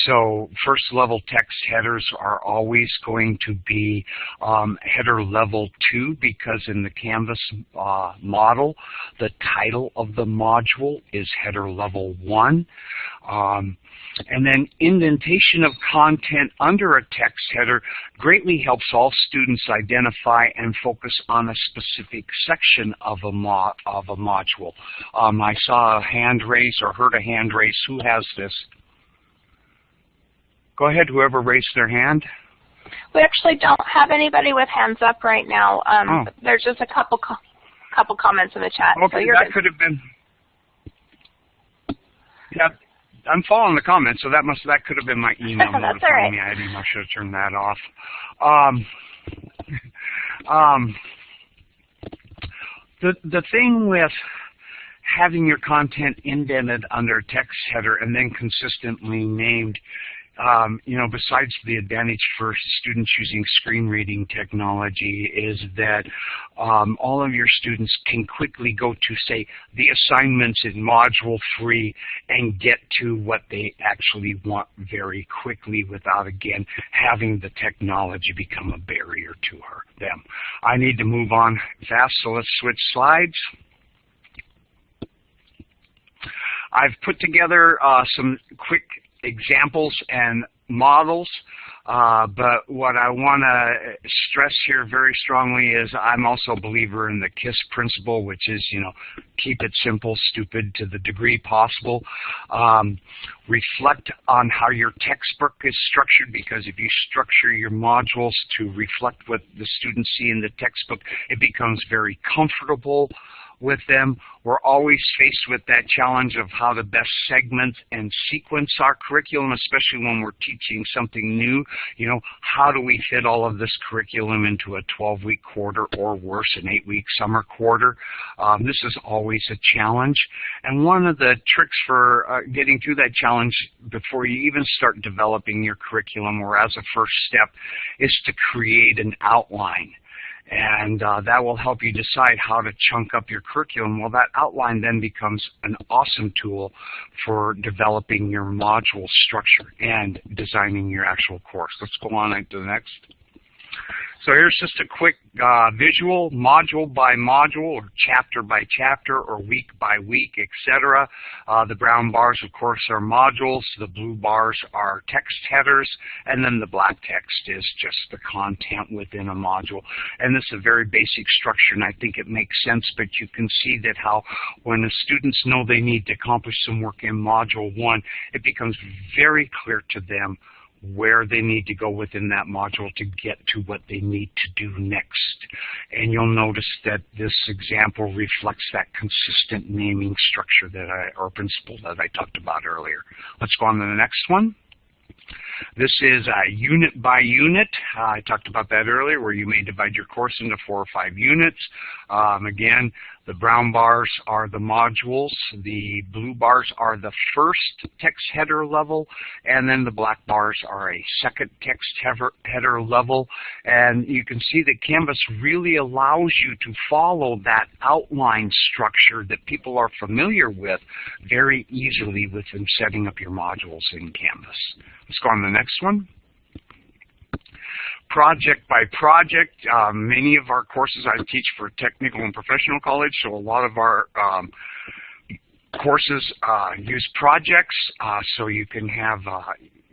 So first level text headers are always going to be um, header level 2 because in the Canvas uh, model, the title of the module is header level 1. Um, and then indentation of content under a text header greatly helps all students identify and focus on a specific section of a, mo of a module. Um, I saw a hand raise or heard a hand raise. Who has this? Go ahead, whoever raised their hand. We actually don't have anybody with hands up right now. Um, Oh. There's just a couple co couple comments in the chat. so Okay, you're that good. could have been. Yeah, I'm following the comments, so that must that could have been my email notifying right. me. I didn't. I should have turned that off. Um, um, the the thing with having your content indented under a text header and then consistently named um, you know, besides the advantage for students using screen reading technology is that um, all of your students can quickly go to, say, the assignments in Module 3 and get to what they actually want very quickly without, again, having the technology become a barrier to her, them. I need to move on fast, so let's switch slides. I've put together uh, some quick examples and models, uh, but what I want to stress here very strongly is I'm also a believer in the KISS principle, which is, you know, keep it simple, stupid to the degree possible. Um, reflect on how your textbook is structured because if you structure your modules to reflect what the students see in the textbook, it becomes very comfortable with them. We're always faced with that challenge of how to best segment and sequence our curriculum, especially when we're teaching something new. You know, how do we fit all of this curriculum into a 12-week quarter or worse, an 8-week summer quarter? Um, this is always a challenge. And one of the tricks for uh, getting through that challenge before you even start developing your curriculum or as a first step is to create an outline and uh, that will help you decide how to chunk up your curriculum. Well, that outline then becomes an awesome tool for developing your module structure and designing your actual course. Let's go on to the next. So here's just a quick uh, visual, module by module, or chapter by chapter, or week by week, etc. Uh, the brown bars, of course, are modules. The blue bars are text headers, and then the black text is just the content within a module. And this is a very basic structure, and I think it makes sense, but you can see that how when the students know they need to accomplish some work in Module 1, it becomes very clear to them where they need to go within that module to get to what they need to do next. And you'll notice that this example reflects that consistent naming structure that I, or principle that I talked about earlier. Let's go on to the next one. This is uh, unit by unit. Uh, I talked about that earlier where you may divide your course into four or five units. Um, again, the brown bars are the modules. The blue bars are the first text header level. And then the black bars are a second text header, level. And you can see that Canvas really allows you to follow that outline structure that people are familiar with very easily within setting up your modules in Canvas. Let's go on to the next one project by project. Um, many of our courses I teach for technical and professional college, so a lot of our um, courses uh, use projects, uh, so you can have uh,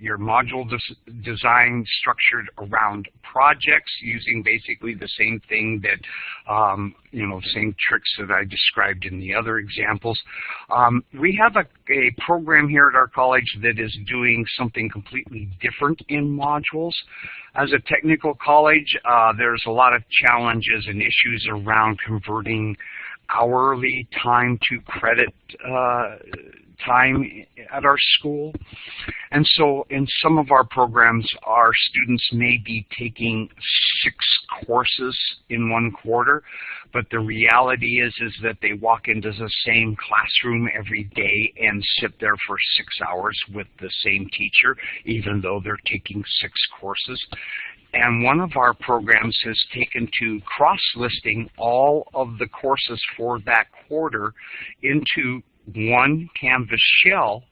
your module des design structured around projects using basically the same thing that, um, you know, same tricks that I described in the other examples. Um, we have a, a program here at our college that is doing something completely different in modules. As a technical college, uh, there's a lot of challenges and issues around converting hourly time to credit uh, time at our school. And so in some of our programs, our students may be taking six courses in one quarter, but the reality is, is that they walk into the same classroom every day and sit there for six hours with the same teacher, even though they're taking six courses. And one of our programs has taken to cross-listing all of the courses for that quarter into one Canvas shell,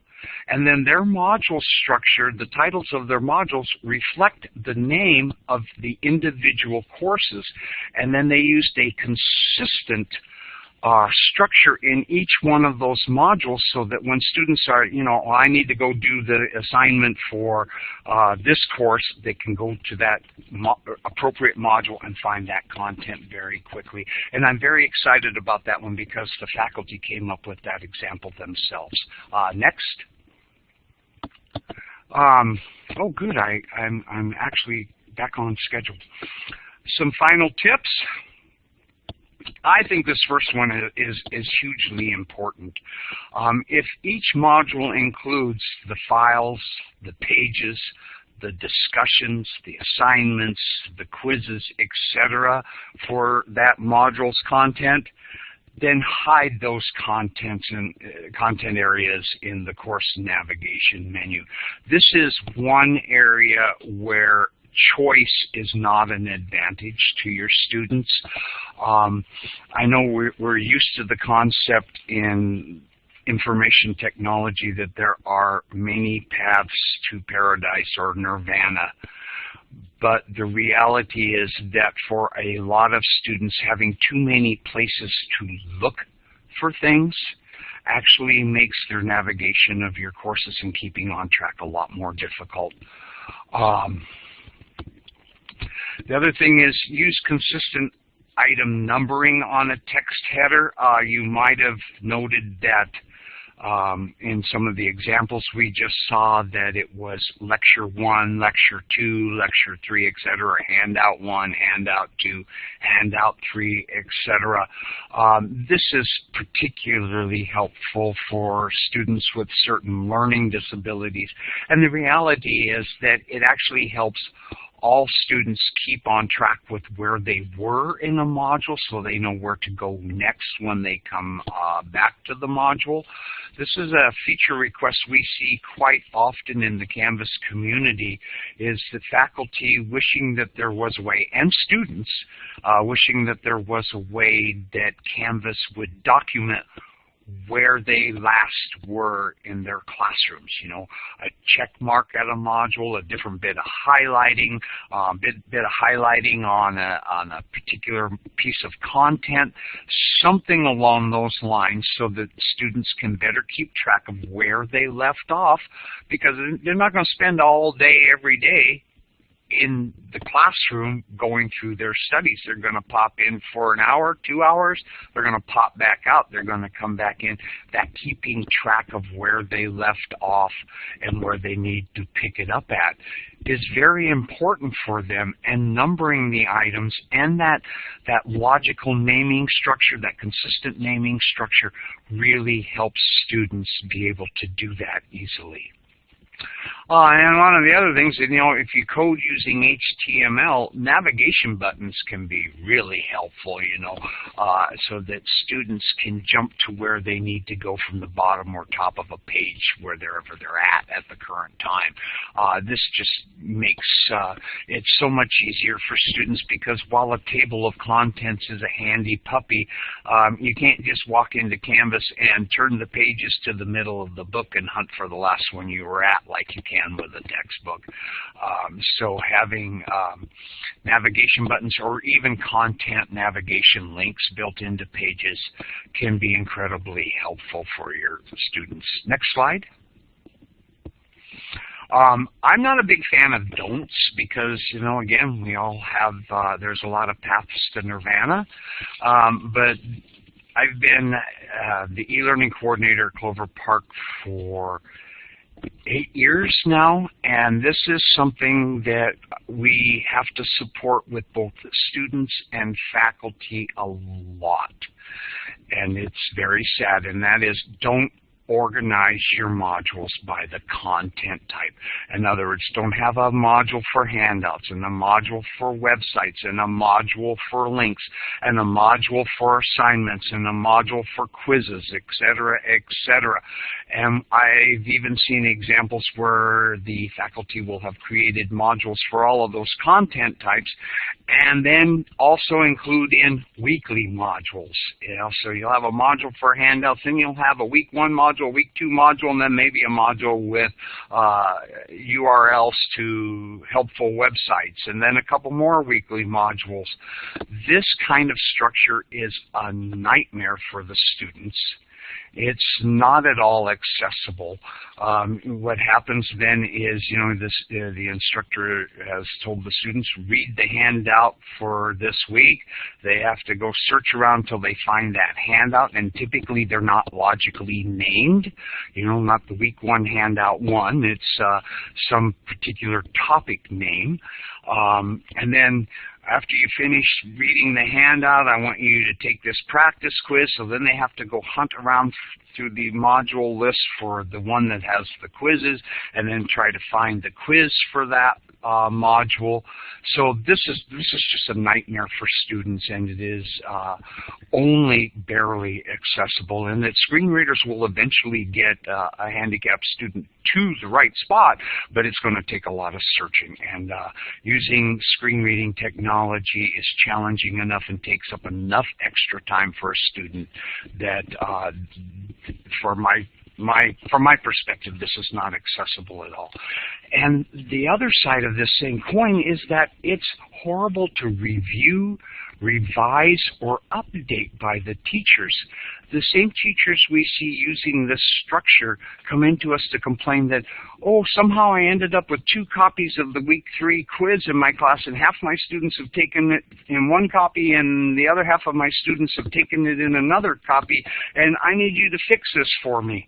and then their module structure, the titles of their modules reflect the name of the individual courses, and then they used a consistent uh, structure in each one of those modules so that when students are, you know, oh, I need to go do the assignment for uh, this course, they can go to that mo appropriate module and find that content very quickly. And I'm very excited about that one because the faculty came up with that example themselves. Uh, next. Um, oh, good. I, I'm, I'm actually back on schedule. Some final tips. I think this first one is, is hugely important. Um, if each module includes the files, the pages, the discussions, the assignments, the quizzes, etc. for that module's content, then hide those contents and uh, content areas in the course navigation menu. This is one area where choice is not an advantage to your students. Um, I know we're, we're used to the concept in information technology that there are many paths to paradise or nirvana. But the reality is that for a lot of students, having too many places to look for things actually makes their navigation of your courses and keeping on track a lot more difficult. Um, the other thing is use consistent item numbering on a text header. Uh, you might have noted that um, in some of the examples we just saw that it was lecture one, lecture two, lecture three, etc., handout one, handout two, handout three, etc. Um, this is particularly helpful for students with certain learning disabilities. And the reality is that it actually helps all students keep on track with where they were in a module so they know where to go next when they come uh, back to the module. This is a feature request we see quite often in the Canvas community is the faculty wishing that there was a way, and students uh, wishing that there was a way that Canvas would document where they last were in their classrooms. You know, a check mark at a module, a different bit of highlighting, a uh, bit, bit of highlighting on a, on a particular piece of content, something along those lines so that students can better keep track of where they left off because they're not going to spend all day every day in the classroom going through their studies. They're going to pop in for an hour, two hours. They're going to pop back out. They're going to come back in. That keeping track of where they left off and where they need to pick it up at is very important for them and numbering the items and that that logical naming structure, that consistent naming structure really helps students be able to do that easily. Uh, and one of the other things, you know, if you code using HTML, navigation buttons can be really helpful, you know, uh, so that students can jump to where they need to go from the bottom or top of a page, wherever they're at at the current time. Uh, this just makes uh, it so much easier for students because while a table of contents is a handy puppy, um, you can't just walk into Canvas and turn the pages to the middle of the book and hunt for the last one you were at like you can with a textbook. Um, so having um, navigation buttons or even content navigation links built into pages can be incredibly helpful for your students. Next slide. Um, I'm not a big fan of don'ts because, you know, again, we all have, uh, there's a lot of paths to nirvana. Um, but I've been uh, the e-learning coordinator at Clover Park for eight years now, and this is something that we have to support with both students and faculty a lot. And it's very sad, and that is don't organize your modules by the content type. In other words, don't have a module for handouts and a module for websites and a module for links and a module for assignments and a module for quizzes, etc., etc. And I've even seen examples where the faculty will have created modules for all of those content types and then also include in weekly modules. You know, so you'll have a module for handouts, and you'll have a week one module, week two module, and then maybe a module with uh, URLs to helpful websites, and then a couple more weekly modules. This kind of structure is a nightmare for the students It's not at all accessible. Um, what happens then is, you know, this uh, the instructor has told the students, read the handout for this week. They have to go search around until they find that handout, and typically they're not logically named. You know, not the week one handout one. It's uh, some particular topic name. Um, and then after you finish reading the handout, I want you to take this practice quiz. So then they have to go hunt around through the module list for the one that has the quizzes and then try to find the quiz for that uh, module. So this is this is just a nightmare for students, and it is uh, only barely accessible. And that screen readers will eventually get uh, a handicapped student to the right spot, but it's going to take a lot of searching. And uh, using screen reading technology is challenging enough and takes up enough extra time for a student that, uh, for my my from my perspective, this is not accessible at all. And the other side of this same coin is that it's horrible to review, revise, or update by the teachers. The same teachers we see using this structure come into us to complain that, oh, somehow I ended up with two copies of the week three quiz in my class and half my students have taken it in one copy and the other half of my students have taken it in another copy and I need you to fix this for me.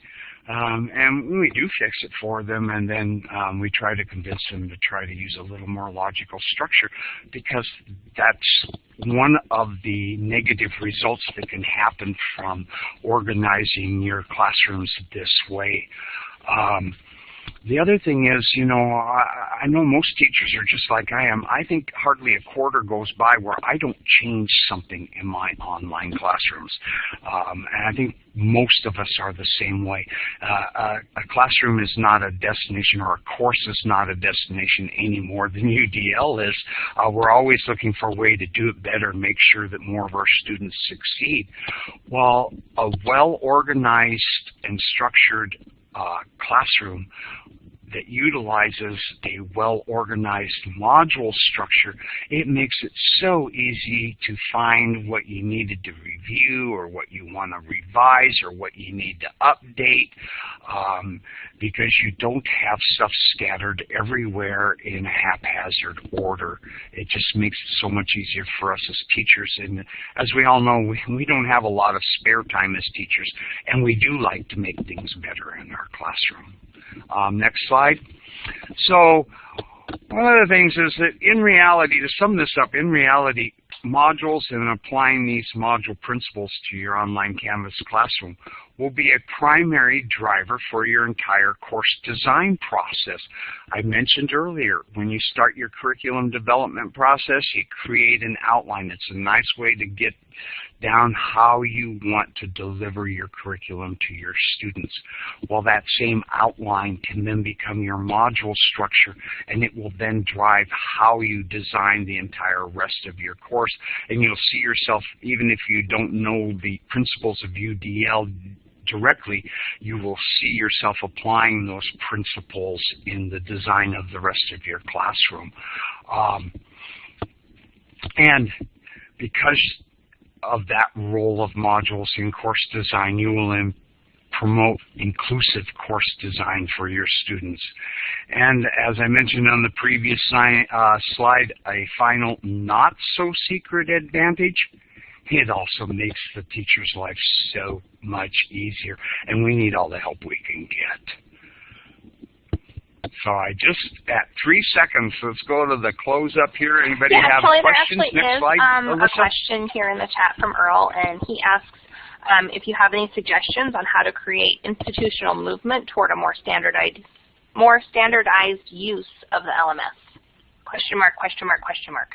Um, and we do fix it for them, and then um, we try to convince them to try to use a little more logical structure because that's one of the negative results that can happen from organizing your classrooms this way. Um, the other thing is, you know, I, I know most teachers are just like I am. I think hardly a quarter goes by where I don't change something in my online classrooms. Um, and I think most of us are the same way. Uh, a, uh, a classroom is not a destination or a course is not a destination any more than UDL is. Uh, we're always looking for a way to do it better make sure that more of our students succeed. While a well-organized and structured Uh, classroom that utilizes a well-organized module structure, it makes it so easy to find what you needed to review or what you want to revise or what you need to update um, because you don't have stuff scattered everywhere in a haphazard order. It just makes it so much easier for us as teachers. And as we all know, we, we don't have a lot of spare time as teachers, and we do like to make things better in our classroom. Um, next slide. So one of the things is that in reality, to sum this up, in reality, modules and applying these module principles to your online Canvas classroom will be a primary driver for your entire course design process. I mentioned earlier, when you start your curriculum development process, you create an outline. It's a nice way to get down how you want to deliver your curriculum to your students. Well, that same outline can then become your module structure, and it will then drive how you design the entire rest of your course. And you'll see yourself, even if you don't know the principles of UDL directly, you will see yourself applying those principles in the design of the rest of your classroom. Um, and because of that role of modules in course design, you will promote inclusive course design for your students. And as I mentioned on the previous uh, slide, a final not so secret advantage it also makes the teacher's life so much easier, and we need all the help we can get. So I just, at three seconds, let's go to the close up here. Anybody yeah, have Kelly, questions? There actually Next is slide, um, a question here in the chat from Earl, and he asks um, if you have any suggestions on how to create institutional movement toward a more standardized, more standardized use of the LMS. Question mark, question mark, question mark.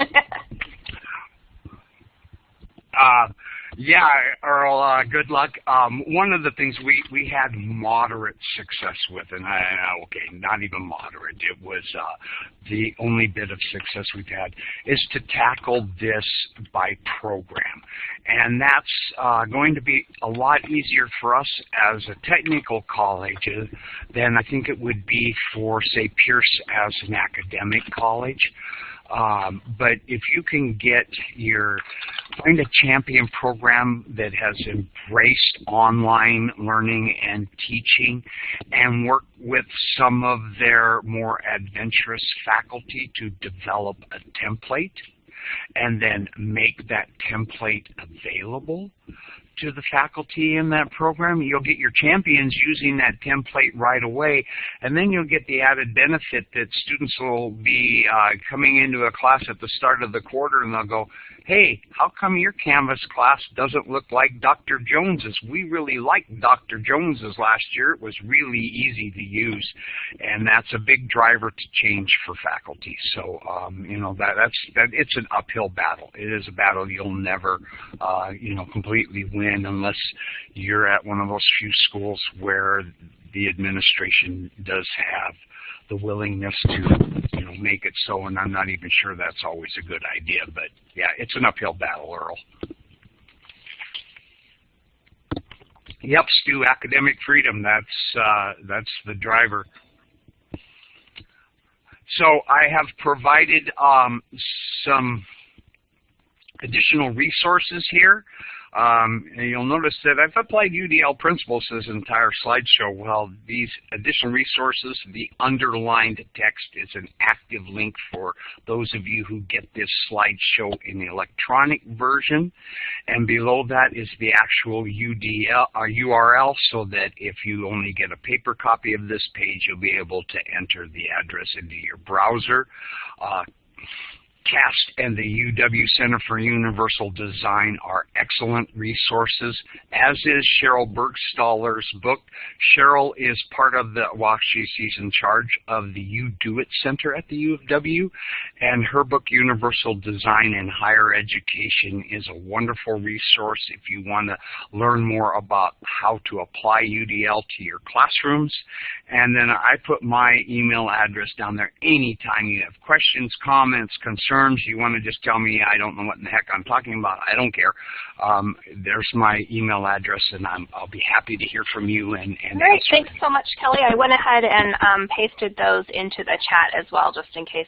Uh, yeah, Earl, uh, good luck. Um, one of the things we, we had moderate success with, and I, okay, not even moderate, it was uh, the only bit of success we've had, is to tackle this by program. And that's uh, going to be a lot easier for us as a technical college than I think it would be for, say, Pierce as an academic college. Um, but if you can get your, find a champion program that has embraced online learning and teaching and work with some of their more adventurous faculty to develop a template and then make that template available to the faculty in that program. You'll get your champions using that template right away, and then you'll get the added benefit that students will be uh, coming into a class at the start of the quarter and they'll go, hey, how come your Canvas class doesn't look like Dr. Jones's? We really liked Dr. Jones's last year. It was really easy to use, and that's a big driver to change for faculty. So, um, you know, that, that's that, it's an uphill battle. It is a battle you'll never, uh, you know, completely win unless you're at one of those few schools where the administration does have the willingness to you know make it so, and I'm not even sure that's always a good idea. But yeah, it's an uphill battle, Earl. Yep, Stu, academic freedom. That's uh, that's the driver. So I have provided um, some additional resources here. Um, and you'll notice that I've applied UDL principles to this entire slideshow. Well, these additional resources, the underlined text is an active link for those of you who get this slideshow in the electronic version. And below that is the actual UDL uh, URL so that if you only get a paper copy of this page, you'll be able to enter the address into your browser. Uh, CAST and the UW Center for Universal Design are excellent resources, as is Sheryl Burgstahler's book. Cheryl is part of the, well, she's in charge of the You Do It Center at the U of W, and her book, Universal Design in Higher Education, is a wonderful resource if you want to learn more about how to apply UDL to your classrooms. And then I put my email address down there anytime you have questions, comments, concerns, concerns, you want to just tell me I don't know what in the heck I'm talking about, I don't care. Um, there's my email address, and i will be happy to hear from you. And, and Great, thanks so much, Kelly. I went ahead and um, pasted those into the chat as well, just in case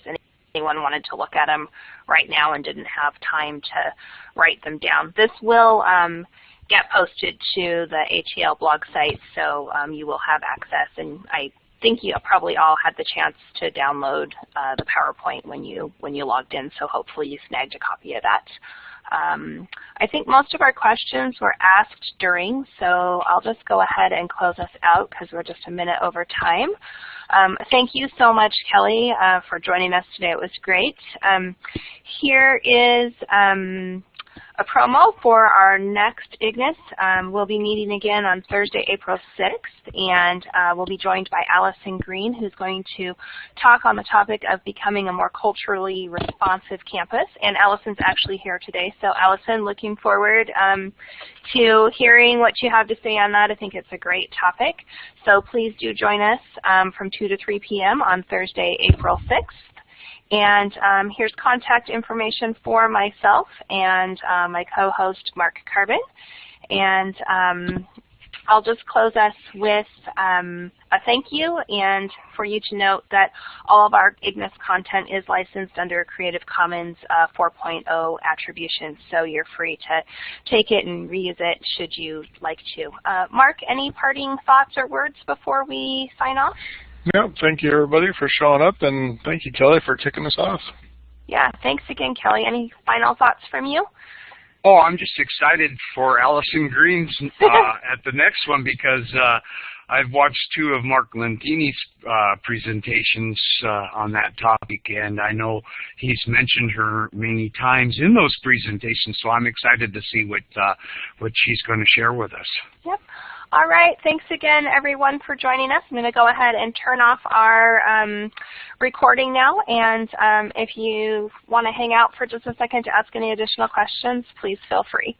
anyone wanted to look at them right now and didn't have time to write them down. This will um, get posted to the ATL blog site, so um, you will have access. And I think you probably all had the chance to download uh, the PowerPoint when you when you logged in, so hopefully you snagged a copy of that. Um, I think most of our questions were asked during, so I'll just go ahead and close us out because we're just a minute over time. Um, thank you so much, Kelly, uh, for joining us today. It was great. Um, here is um, a promo for our next IGNIS. Um, we'll be meeting again on Thursday, April 6th, and uh, we'll be joined by Allison Green, who's going to talk on the topic of becoming a more culturally responsive campus. And Allison's actually here today. So Allison, looking forward um, to hearing what you have to say on that. I think it's a great topic. So please do join us um, from 2 to 3 p.m. on Thursday, April 6th. And um, here's contact information for myself and uh, my co-host, Mark Carbon. And um, I'll just close us with um, a thank you and for you to note that all of our IGNIS content is licensed under Creative Commons uh, 4.0 attribution, so you're free to take it and reuse it should you like to. Uh, Mark, any parting thoughts or words before we sign off? Yeah, thank you everybody for showing up, and thank you Kelly for kicking us off. Yeah, thanks again, Kelly. Any final thoughts from you? Oh, I'm just excited for Allison Green's uh, at the next one because uh, I've watched two of Mark Lentini's uh, presentations uh, on that topic, and I know he's mentioned her many times in those presentations. So I'm excited to see what uh, what she's going to share with us. Yep. All right, thanks again everyone for joining us. I'm going to go ahead and turn off our um, recording now, and um, if you want to hang out for just a second to ask any additional questions, please feel free.